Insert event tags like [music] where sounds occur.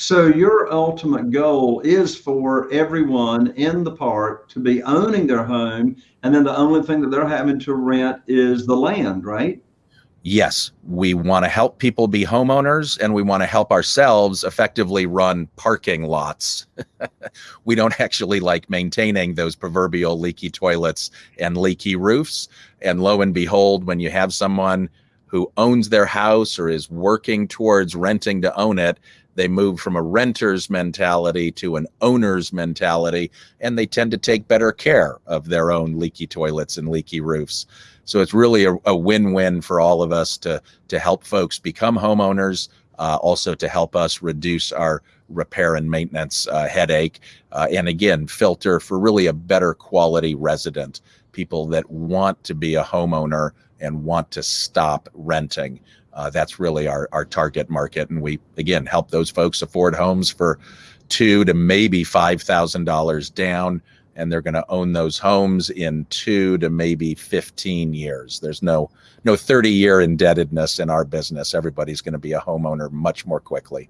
So your ultimate goal is for everyone in the park to be owning their home, and then the only thing that they're having to rent is the land, right? yes, we want to help people be homeowners and we want to help ourselves effectively run parking lots. [laughs] we don't actually like maintaining those proverbial leaky toilets and leaky roofs. And lo and behold, when you have someone who owns their house or is working towards renting to own it, they move from a renter's mentality to an owner's mentality, and they tend to take better care of their own leaky toilets and leaky roofs. So it's really a, a win-win for all of us to to help folks become homeowners, uh, also to help us reduce our repair and maintenance uh, headache, uh, and again filter for really a better quality resident, people that want to be a homeowner and want to stop renting. Uh, that's really our, our target market. And we, again, help those folks afford homes for two to maybe $5,000 down and they're going to own those homes in two to maybe 15 years. There's no no 30 year indebtedness in our business. Everybody's going to be a homeowner much more quickly.